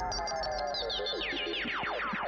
フフフフフ。